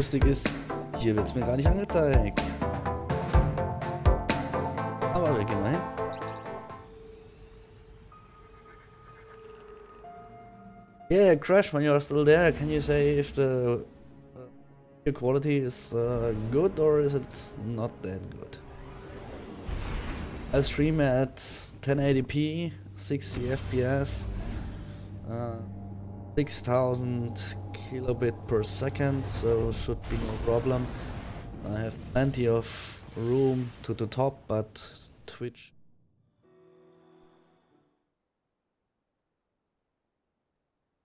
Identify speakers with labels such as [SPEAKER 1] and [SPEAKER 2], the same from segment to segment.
[SPEAKER 1] Lustig ist, hier wird es mir gar nicht angezeigt. Aber wir gehen mal hin. Yeah, Crash, when you're still there, can you say if the uh, quality is uh, good or is it not that good? I stream at 1080p, 60 FPS, uh, 6000 kilobit per second, so should be no problem. I have plenty of room to the top, but Twitch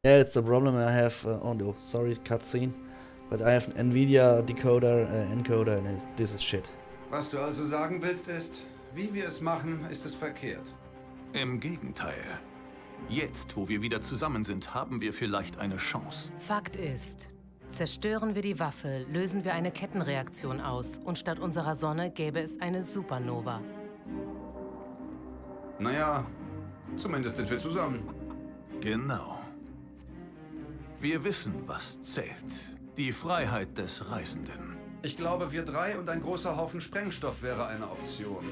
[SPEAKER 1] Yeah, it's a problem I have. Uh, oh no, sorry, cutscene. But I have an Nvidia decoder, uh, encoder, and this is shit.
[SPEAKER 2] Was du also sagen willst ist, wie wir es machen, ist es verkehrt.
[SPEAKER 3] Im Gegenteil. Jetzt, wo wir wieder zusammen sind, haben wir vielleicht eine Chance.
[SPEAKER 4] Fakt ist, zerstören wir die Waffe, lösen wir eine Kettenreaktion aus und statt unserer Sonne gäbe es eine Supernova.
[SPEAKER 2] Naja, zumindest sind wir zusammen.
[SPEAKER 3] Genau. Wir wissen, was zählt. Die Freiheit des Reisenden.
[SPEAKER 2] Ich glaube, wir drei und ein großer Haufen Sprengstoff wäre eine Option.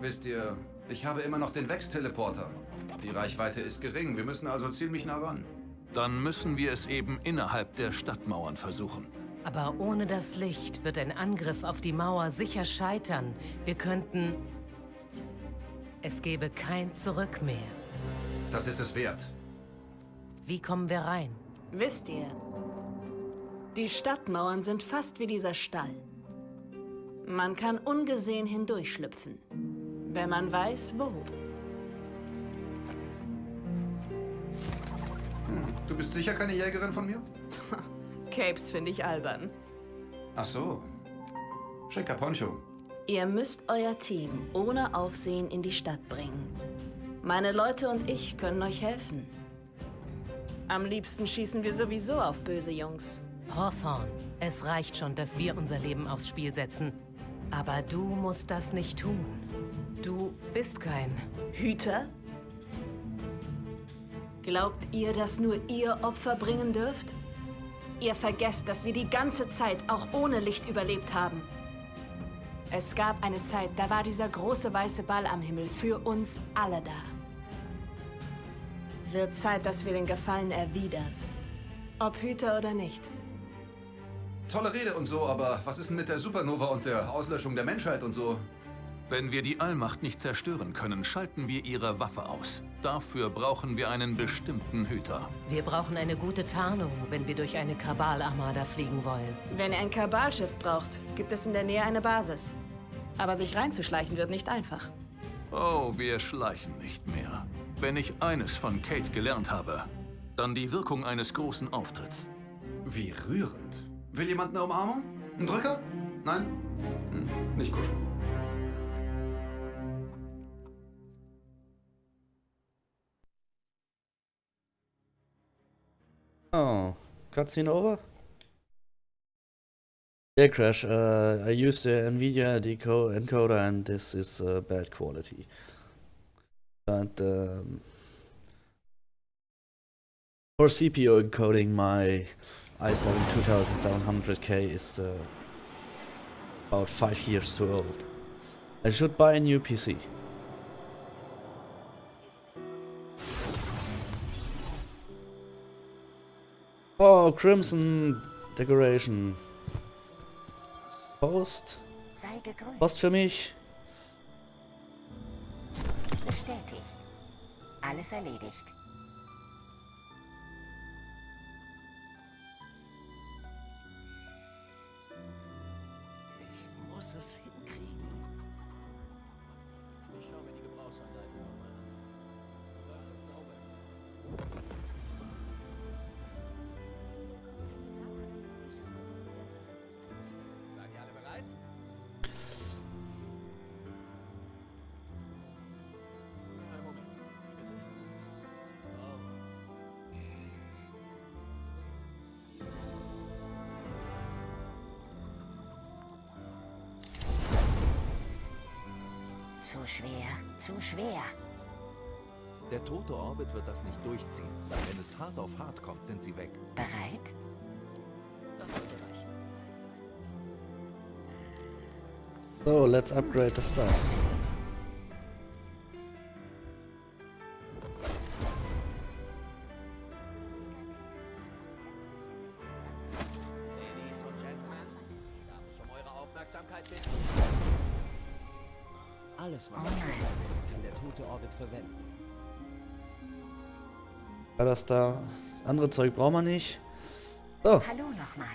[SPEAKER 2] Wisst ihr, ich habe immer noch den Wex-Teleporter. Die Reichweite ist gering, wir müssen also ziemlich nah ran.
[SPEAKER 3] Dann müssen wir es eben innerhalb der Stadtmauern versuchen.
[SPEAKER 4] Aber ohne das Licht wird ein Angriff auf die Mauer sicher scheitern. Wir könnten... Es gäbe kein Zurück mehr.
[SPEAKER 2] Das ist es wert.
[SPEAKER 4] Wie kommen wir rein?
[SPEAKER 5] Wisst ihr, die Stadtmauern sind fast wie dieser Stall. Man kann ungesehen hindurchschlüpfen, wenn man weiß, wo.
[SPEAKER 2] Hm, du bist sicher keine Jägerin von mir?
[SPEAKER 5] Capes finde ich albern.
[SPEAKER 2] Ach so. Schicker Poncho.
[SPEAKER 5] Ihr müsst euer Team ohne Aufsehen in die Stadt bringen. Meine Leute und ich können euch helfen. Am liebsten schießen wir sowieso auf böse Jungs.
[SPEAKER 4] Hawthorne, es reicht schon, dass wir unser Leben aufs Spiel setzen. Aber du musst das nicht tun. Du bist kein...
[SPEAKER 5] Hüter? Glaubt ihr, dass nur ihr Opfer bringen dürft? Ihr vergesst, dass wir die ganze Zeit auch ohne Licht überlebt haben. Es gab eine Zeit, da war dieser große weiße Ball am Himmel für uns alle da. Wird Zeit, dass wir den Gefallen erwidern. Ob Hüter oder nicht.
[SPEAKER 2] Tolle Rede und so, aber was ist denn mit der Supernova und der Auslöschung der Menschheit und so?
[SPEAKER 3] Wenn wir die Allmacht nicht zerstören können, schalten wir ihre Waffe aus. Dafür brauchen wir einen bestimmten Hüter.
[SPEAKER 4] Wir brauchen eine gute Tarnung, wenn wir durch eine Kabal-Armada fliegen wollen.
[SPEAKER 5] Wenn ihr ein Kabalschiff braucht, gibt es in der Nähe eine Basis. Aber sich reinzuschleichen wird nicht einfach.
[SPEAKER 3] Oh, wir schleichen nicht mehr. Wenn ich eines von Kate gelernt habe, dann die Wirkung eines großen Auftritts.
[SPEAKER 2] Wie rührend. Will jemand eine Umarmung? Ein Drücker? Nein? Hm, nicht kuscheln.
[SPEAKER 1] Oh, cutscene over? Yeah, Crash, uh, I used the NVIDIA deco encoder and this is uh, bad quality. But um, for CPU encoding, my i7 2700K is uh, about 5 years too old. I should buy a new PC. Oh, Crimson Decoration. Post. Post für mich.
[SPEAKER 6] Bestätigt. Alles erledigt. Schwer, zu schwer.
[SPEAKER 7] Der tote Orbit wird das nicht durchziehen. Wenn es hart auf hart kommt, sind sie weg.
[SPEAKER 6] Bereit?
[SPEAKER 8] Das sollte reichen.
[SPEAKER 1] So, let's upgrade the stuff. Ja, das da. Andere Zeug brauchen wir nicht. So,
[SPEAKER 6] Hallo nochmal.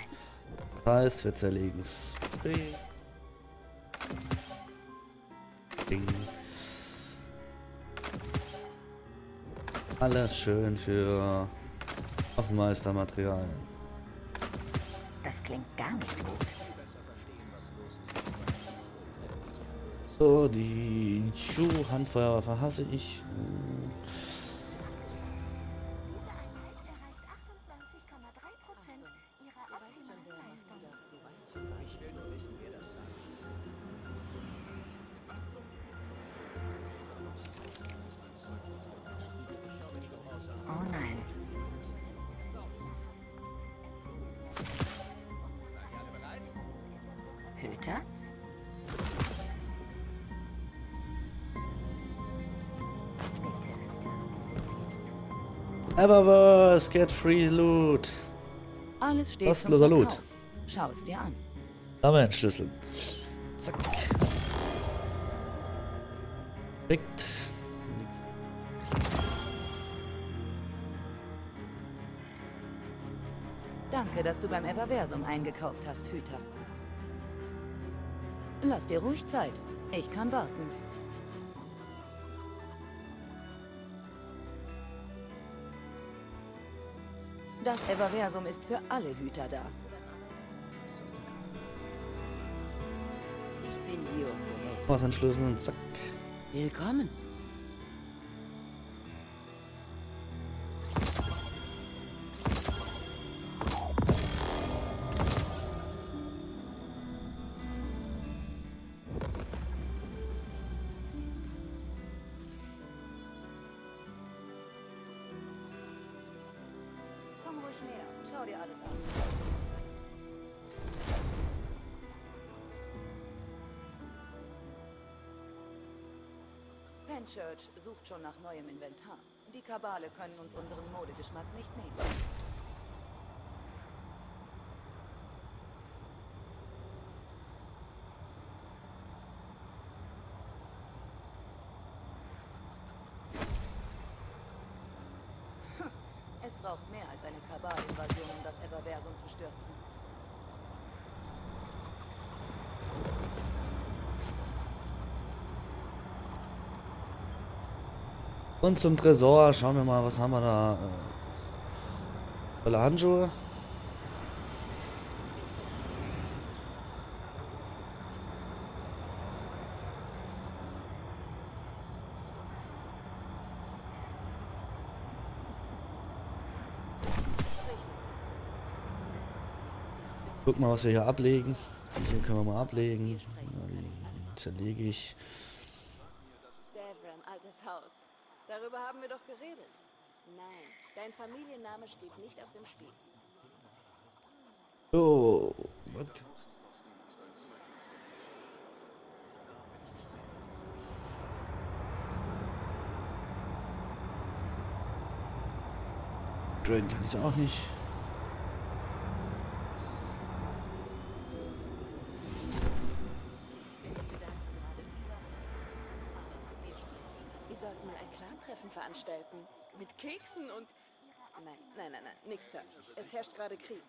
[SPEAKER 1] das heißt, wir zerlegen es. Ding. Alles schön für Waffenmeistermaterialien.
[SPEAKER 6] Das klingt gar nicht gut.
[SPEAKER 1] So, die Schuh-Handfeuerwaffe hasse ich.
[SPEAKER 6] Hüter.
[SPEAKER 1] Eververse, get free loot.
[SPEAKER 9] Alles steht
[SPEAKER 1] Kostenloser Loot.
[SPEAKER 9] Schau es dir an.
[SPEAKER 1] Schlüssel. Zack. Perfekt. Nix.
[SPEAKER 9] Danke, dass du beim Everversum eingekauft hast, Hüter. Lass dir ruhig Zeit. Ich kann warten. Das Everversum ist für alle Hüter da.
[SPEAKER 6] Ich bin hier, um zu helfen.
[SPEAKER 1] Was ein Schlüssel und zack.
[SPEAKER 9] Willkommen. Schau dir alles an. Fenchurch sucht schon nach neuem Inventar. Die Kabale können uns unseren Modegeschmack nicht nehmen. Hm, Es braucht mehr als eine Kabalinvasion, um Everversum zu stürzen.
[SPEAKER 1] Und zum Tresor. Schauen wir mal, was haben wir da. Äh, tolle Handschuhe. Guck mal, was wir hier ablegen. Hier können wir mal ablegen. Ja, zerlege ich.
[SPEAKER 5] Devram, altes Haus. Darüber haben wir doch geredet. Nein, dein Familienname steht nicht auf dem Spiel.
[SPEAKER 1] So. was? Drain kann ich auch nicht.
[SPEAKER 5] Sollten mal ein Clan-Treffen veranstalten. Mit Keksen und... Nein, nein, nein, nein, nix da. Es herrscht gerade Krieg.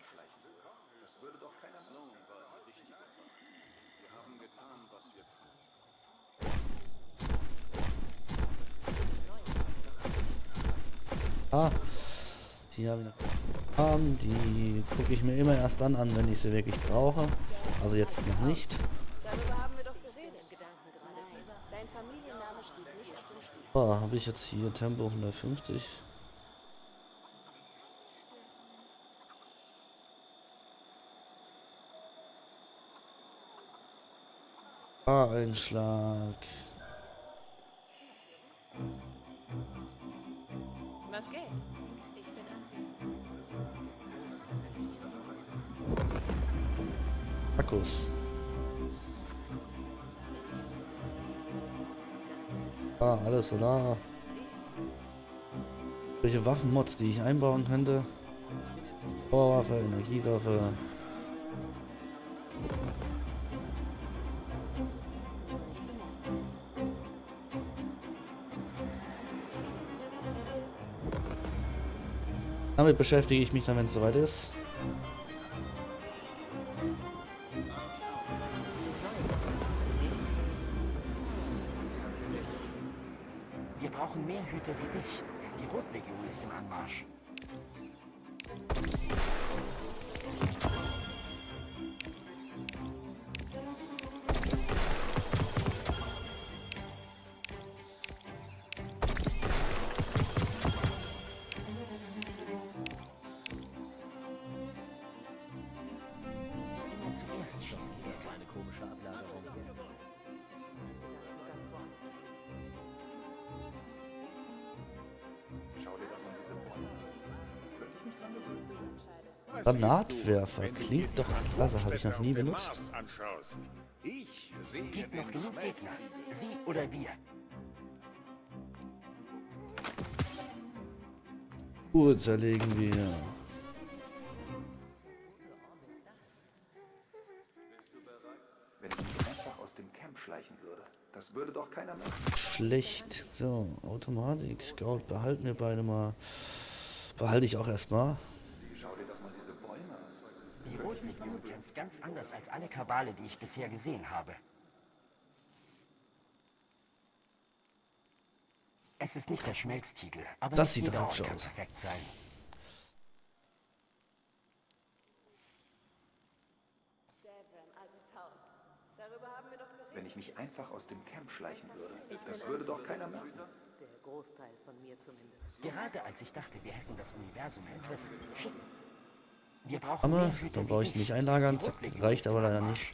[SPEAKER 1] Ah, hier habe ich noch Farben, die gucke ich mir immer erst dann an, wenn ich sie wirklich brauche. Also jetzt noch nicht.
[SPEAKER 5] Darüber haben wir doch geredet. Gedanken gerade. Dein Familienname steht nicht Spiel.
[SPEAKER 1] So, habe ich jetzt hier Tempo 150. Einschlag.
[SPEAKER 5] Was geht? Ich bin
[SPEAKER 1] Akkus. Ah, alles Solar. Welche Waffenmods, die ich einbauen könnte. Powerwaffe, Energiewaffe. Damit beschäftige ich mich dann, wenn es soweit ist. Granatwerfer klingt doch klasse, habe ich noch nie benutzt.
[SPEAKER 10] Ich sehe
[SPEAKER 6] Gibt noch genug Gegner. Sie oder wir.
[SPEAKER 1] Uhr zerlegen wir.
[SPEAKER 2] Wenn ich einfach aus dem Camp schleichen würde, das würde doch keiner merken.
[SPEAKER 1] Schlecht. So, Automatik, Scout behalten wir beide mal. Behalte ich auch erstmal.
[SPEAKER 2] Schau dir doch mal diese Bäume
[SPEAKER 6] Rotlegion kämpft ganz anders als alle Kabale, die ich bisher gesehen habe. Es ist nicht der Schmelztiegel, aber
[SPEAKER 1] Das sieht
[SPEAKER 6] jeder
[SPEAKER 1] hübsch
[SPEAKER 6] Ort kann
[SPEAKER 1] aus.
[SPEAKER 6] perfekt sein.
[SPEAKER 2] Wenn ich mich einfach aus dem Camp schleichen würde, das würde doch keiner merken.
[SPEAKER 9] Der Großteil von mir zumindest.
[SPEAKER 6] Gerade als ich dachte, wir hätten das Universum im Griff. Schick. Wir brauchen
[SPEAKER 1] Hammer, dann brauche ich nicht einlagern. Zack, reicht aber leider nicht.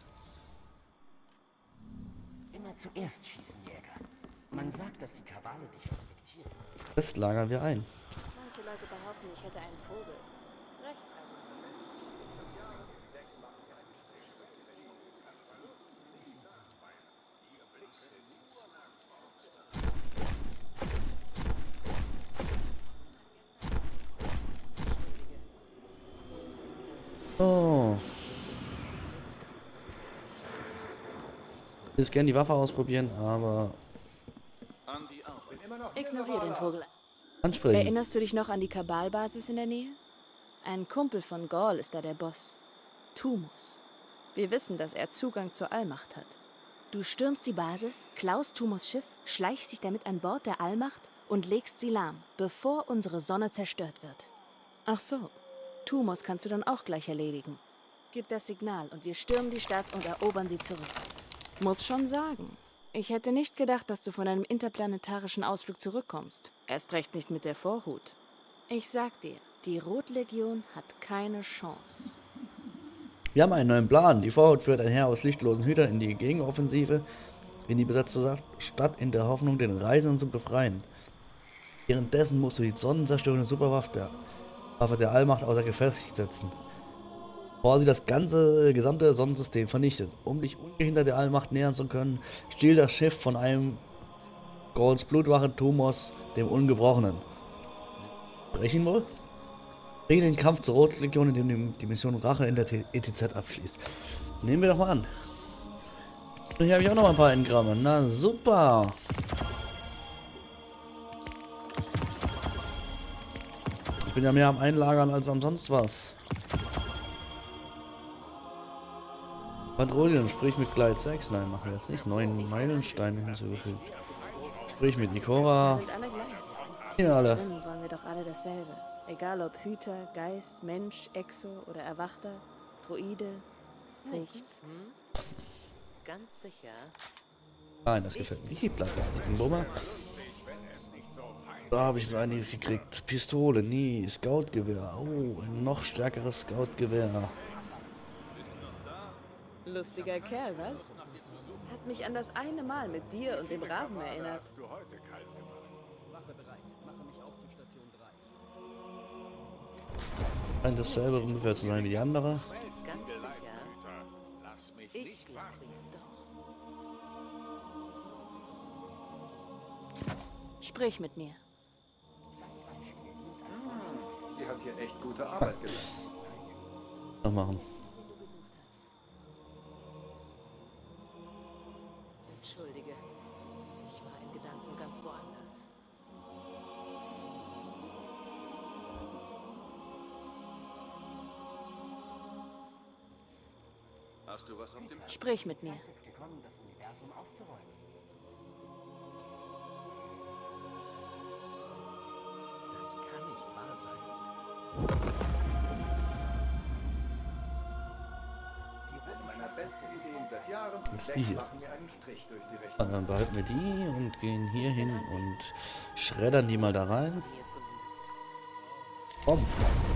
[SPEAKER 6] Immer zuerst schießen, Jäger. Man sagt, dass die Kabale dich respektieren.
[SPEAKER 1] Das lagern wir ein.
[SPEAKER 9] Manche Leute behaupten, ich hätte einen Vogel.
[SPEAKER 1] Ich will gerne die Waffe ausprobieren, aber.
[SPEAKER 5] Ignoriere den Vogel.
[SPEAKER 1] ansprechen.
[SPEAKER 5] Erinnerst du dich noch an die Kabalbasis in der Nähe? Ein Kumpel von Gaul ist da der Boss. Tumus. Wir wissen, dass er Zugang zur Allmacht hat. Du stürmst die Basis, klaust Tumus Schiff, schleichst dich damit an Bord der Allmacht und legst sie lahm, bevor unsere Sonne zerstört wird. Ach so, Tumus kannst du dann auch gleich erledigen. Gib das Signal und wir stürmen die Stadt und erobern sie zurück. Muss schon sagen, ich hätte nicht gedacht, dass du von einem interplanetarischen Ausflug zurückkommst. Erst recht nicht mit der Vorhut. Ich sag dir, die Rotlegion hat keine Chance.
[SPEAKER 1] Wir haben einen neuen Plan. Die Vorhut führt ein Heer aus lichtlosen Hütern in die Gegenoffensive in die besetzte Stadt in der Hoffnung, den Reisenden zu befreien. Währenddessen musst du die sonnenzerstörende Superwaffe der, Waffe der Allmacht außer Gefecht setzen. Sie das ganze gesamte Sonnensystem vernichtet. Um dich ungehindert der Allmacht nähern zu können, stiehlt das Schiff von einem Golds Blutwache Tumos, dem Ungebrochenen. Brechen wohl? Bringe den Kampf zur Rotlegion, indem du die Mission Rache in der ETZ abschließt. Nehmen wir doch mal an. Hier habe ich auch noch ein paar Engramme. Na super. Ich bin ja mehr am Einlagern als am sonst was. Patrouillen, sprich mit Glide 6. Nein, machen wir jetzt nicht. Neun Meilensteine hinzugefügt. Sprich mit Ikora.
[SPEAKER 5] Wir sind alle gleich.
[SPEAKER 1] Hier alle.
[SPEAKER 5] Wollen wir doch alle dasselbe. Egal ob Hüter, Geist, Mensch, Exo oder Erwachter, Droide.
[SPEAKER 4] Nichts, hm? Ganz sicher.
[SPEAKER 1] Nein, das gefällt mir. Hier bleibt ein Bummer. Da habe ich so einiges gekriegt. Pistole, nie. Scoutgewehr. Oh, ein noch stärkeres Scoutgewehr.
[SPEAKER 5] Lustiger Kerl, was? Hat mich an das eine Mal mit dir und dem Raben erinnert.
[SPEAKER 7] Wache bereit. Mache mich auf zu Station 3.
[SPEAKER 1] Scheint dasselbe ungefähr zu sein wie die andere.
[SPEAKER 4] Ganz sicher.
[SPEAKER 10] Lass mich
[SPEAKER 4] Ich
[SPEAKER 10] nicht
[SPEAKER 4] glaube doch.
[SPEAKER 5] Sprich mit mir.
[SPEAKER 2] Sie hat hier echt gute Arbeit geleistet.
[SPEAKER 1] Noch machen.
[SPEAKER 3] Hast du was auf dem
[SPEAKER 5] Sprich mit mir.
[SPEAKER 6] das
[SPEAKER 7] kann nicht wahr sein.
[SPEAKER 2] Meiner besten Ideen seit Jahren.
[SPEAKER 1] Das ist die hier. Und dann behalten wir die und gehen hier hin und schreddern die mal da rein.
[SPEAKER 4] Mir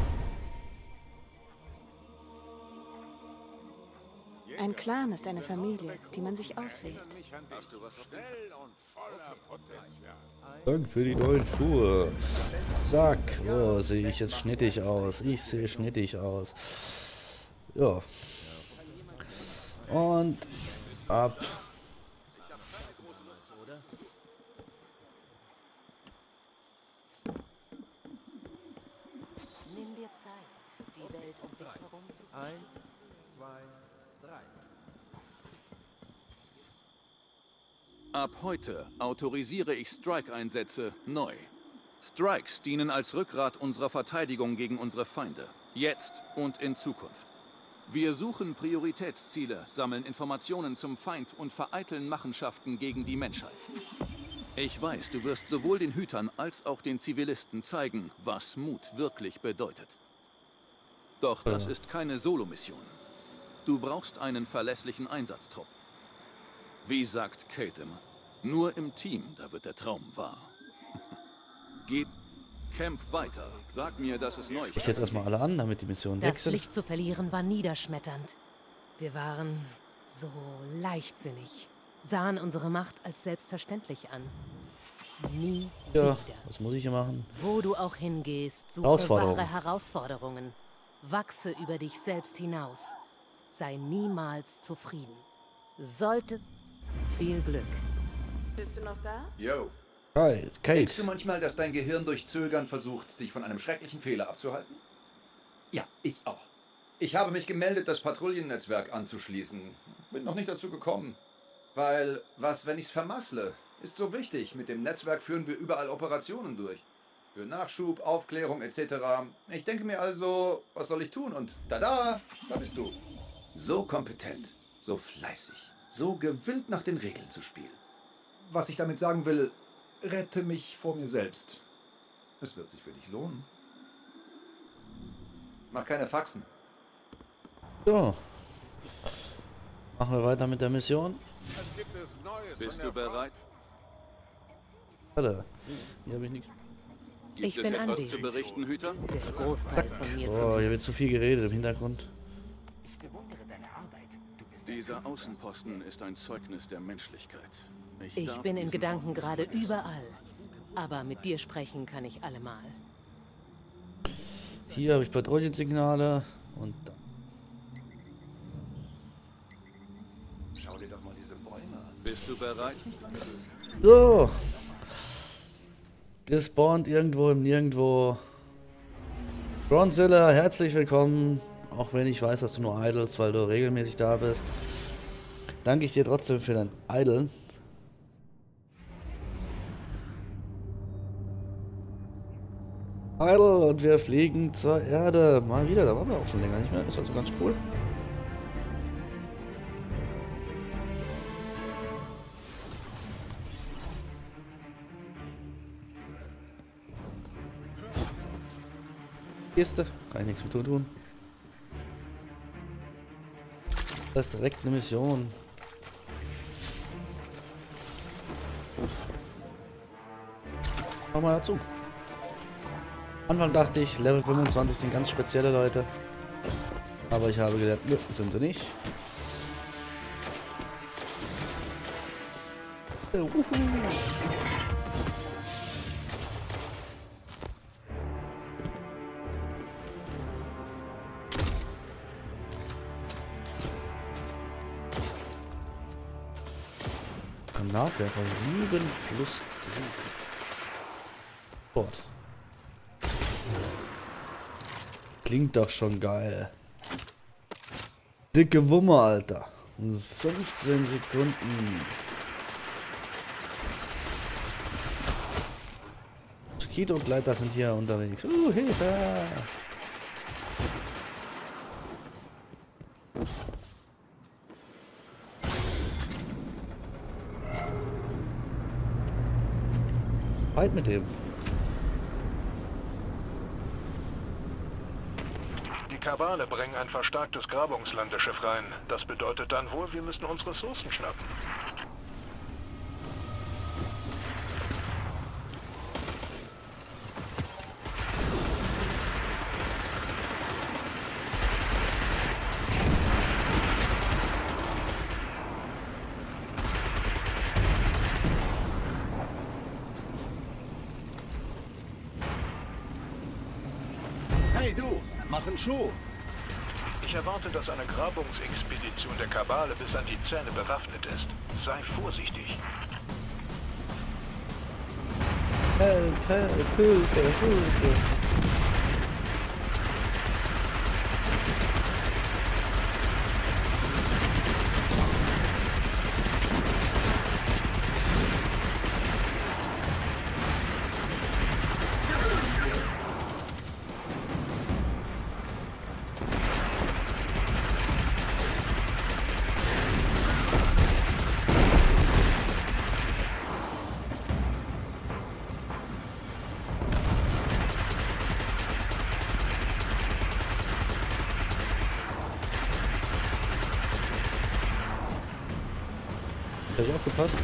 [SPEAKER 5] Ein Clan ist eine Familie, die man sich auswählt.
[SPEAKER 1] Danke für die neuen Schuhe. Zack. Oh, sehe ich jetzt schnittig aus. Ich sehe schnittig aus. Ja. Und ab.
[SPEAKER 4] Nimm dir Zeit, die Welt um dich herum zu
[SPEAKER 7] Eins, zwei, drei.
[SPEAKER 3] Ab heute autorisiere ich Strike-Einsätze neu. Strikes dienen als Rückgrat unserer Verteidigung gegen unsere Feinde. Jetzt und in Zukunft. Wir suchen Prioritätsziele, sammeln Informationen zum Feind und vereiteln Machenschaften gegen die Menschheit. Ich weiß, du wirst sowohl den Hütern als auch den Zivilisten zeigen, was Mut wirklich bedeutet. Doch das ist keine Solomission. Du brauchst einen verlässlichen Einsatztrupp. Wie sagt Kate immer, nur im Team, da wird der Traum wahr. Geht, camp weiter. Sag mir, dass es neu
[SPEAKER 1] Ich jetzt erstmal alle an, damit die Mission weg
[SPEAKER 4] Das
[SPEAKER 1] sind.
[SPEAKER 4] Licht zu verlieren war niederschmetternd. Wir waren so leichtsinnig, sahen unsere Macht als selbstverständlich an. Nie
[SPEAKER 1] Ja,
[SPEAKER 4] wieder.
[SPEAKER 1] was muss ich hier machen?
[SPEAKER 4] Wo du auch hingehst, suche wahre Herausforderungen. Wachse über dich selbst hinaus. Sei niemals zufrieden. Sollte viel Glück.
[SPEAKER 5] Bist du noch da?
[SPEAKER 2] Yo.
[SPEAKER 1] Hi,
[SPEAKER 2] Denkst du
[SPEAKER 1] Kate.
[SPEAKER 2] manchmal, dass dein Gehirn durch Zögern versucht, dich von einem schrecklichen Fehler abzuhalten? Ja, ich auch. Ich habe mich gemeldet, das Patrouillennetzwerk anzuschließen. Bin noch nicht dazu gekommen. Weil, was, wenn ich's vermassle? Ist so wichtig. Mit dem Netzwerk führen wir überall Operationen durch. Für Nachschub, Aufklärung etc. Ich denke mir also, was soll ich tun? Und tada, da bist du. So kompetent, so fleißig, so gewillt nach den Regeln zu spielen. Was ich damit sagen will, rette mich vor mir selbst. Es wird sich für dich lohnen. Mach keine Faxen.
[SPEAKER 1] So. Machen wir weiter mit der Mission.
[SPEAKER 10] Was gibt es Neues
[SPEAKER 3] Bist du bereit?
[SPEAKER 1] Warte. Hier habe ich nichts.
[SPEAKER 3] Gibt
[SPEAKER 4] Ich
[SPEAKER 3] es
[SPEAKER 4] bin
[SPEAKER 3] etwas
[SPEAKER 4] anwesend.
[SPEAKER 3] zu berichten, Hüter?
[SPEAKER 4] Der Großteil von mir
[SPEAKER 1] Oh, hier wird zu viel geredet im Hintergrund.
[SPEAKER 6] Ich bewundere deine Arbeit. Du bist ein
[SPEAKER 3] Dieser. Außenposten ist ein Zeugnis der Menschlichkeit.
[SPEAKER 4] Ich
[SPEAKER 3] darf
[SPEAKER 4] bin in Gedanken gerade überall. Aber mit dir sprechen kann ich allemal.
[SPEAKER 1] Hier habe ich Patrouillensignale und da.
[SPEAKER 2] Schau dir doch mal diese Bäume an.
[SPEAKER 3] Bist du bereit?
[SPEAKER 1] So. Gespawnt irgendwo im Nirgendwo. Bronzilla, herzlich willkommen. Auch wenn ich weiß, dass du nur idlest, weil du regelmäßig da bist. Danke ich dir trotzdem für dein Idle. Idle und wir fliegen zur Erde. Mal wieder, da waren wir auch schon länger nicht mehr. Ist also ganz cool. Kiste, kann ich nichts mit tun. Das ist direkt eine Mission. Komm mal dazu. Anfang dachte ich, Level 25 sind ganz spezielle Leute. Aber ich habe gelernt, nö, sind sie nicht. Äh, uhu. Granatwerfer 7 plus 7. Fort. Klingt doch schon geil. Dicke Wumme, Alter. 15 Sekunden. Und Gleiter sind hier unterwegs. Uh, Hilfe! Fight mit dem.
[SPEAKER 11] Kabale bringen ein verstärktes Grabungslandeschiff rein. Das bedeutet dann wohl, wir müssen uns Ressourcen schnappen.
[SPEAKER 10] Hey du, mach einen Schuh.
[SPEAKER 11] Ich erwarte, dass eine Grabungsexpedition der Kabale bis an die Zähne bewaffnet ist. Sei vorsichtig.
[SPEAKER 1] Help, help, Hilfe, Hilfe. Ich aufgepasst?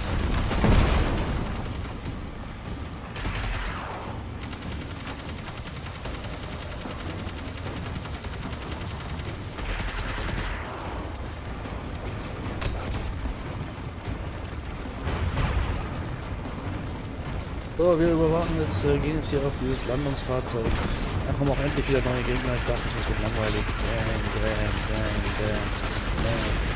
[SPEAKER 1] So, wir überwachen jetzt, äh, gehen jetzt hier auf dieses Landungsfahrzeug. Da kommen auch endlich wieder neue Gegner. Ich dachte, das wird langweilig. Bam, bam, bam, bam,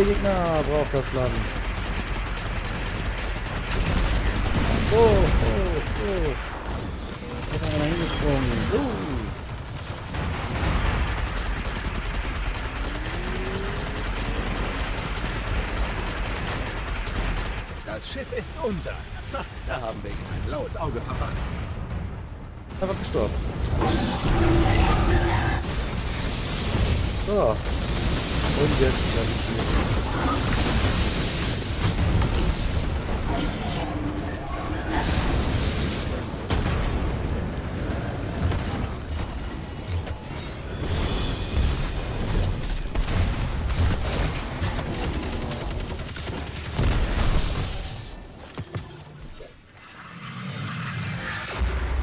[SPEAKER 1] Neue Gegner braucht das Land. Oh, oh, oh. Da ist einer hingesprungen. Uh.
[SPEAKER 8] Das Schiff ist unser. Ha, da haben wir ein blaues Auge verpasst.
[SPEAKER 1] Einfach gestorben. So. Und jetzt.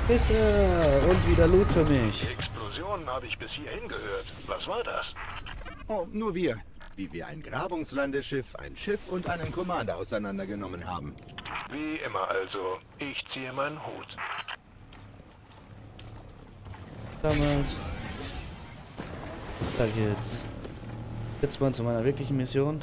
[SPEAKER 1] Kiste und wieder Loot für mich.
[SPEAKER 11] Explosionen habe ich bis hierhin gehört. Was war das?
[SPEAKER 10] Oh, nur wir. Wie wir ein Grabungslandeschiff, ein Schiff und einen Commander auseinandergenommen haben.
[SPEAKER 11] Wie immer also. Ich ziehe meinen Hut.
[SPEAKER 1] Damit. Da geht's. Jetzt mal zu meiner wirklichen Mission.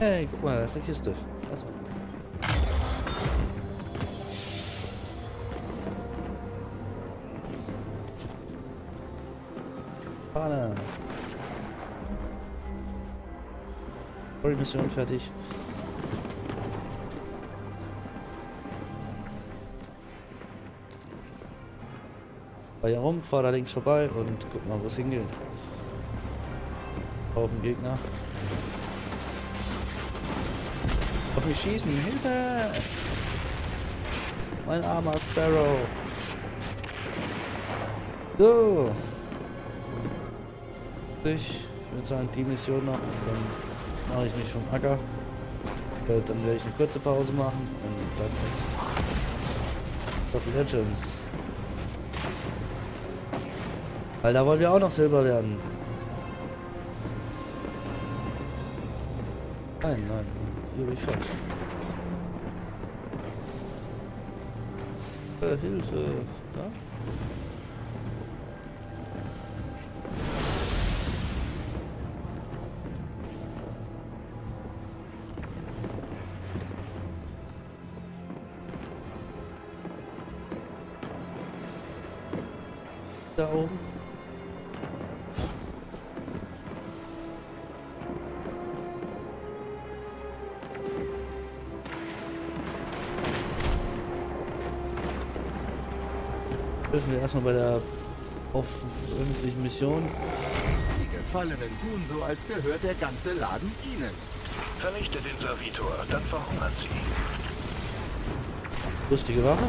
[SPEAKER 1] Hey, guck mal, da ist eine Kiste. Achso. Fahne. Story-Mission fertig. Fahr hier rum, fahr da links vorbei und guck mal, wo es hingeht. Haufen Gegner. Auf mich schießen, Hilfe! Mein armer Sparrow. So. Ich würde sagen, die Mission noch. Dann mache ich mich vom Acker. Dann werde ich eine kurze Pause machen. Und dann Top Legends. Weil da wollen wir auch noch Silber werden. Nein, nein, hier bin ich falsch. Äh, Hilfe, da? Da oben. Erstmal bei der öffentlichen Mission.
[SPEAKER 10] Die Gefallenen tun so, als gehört der ganze Laden ihnen.
[SPEAKER 11] Vernichte den Servitor, dann verhungern sie.
[SPEAKER 1] Lustige Waffe.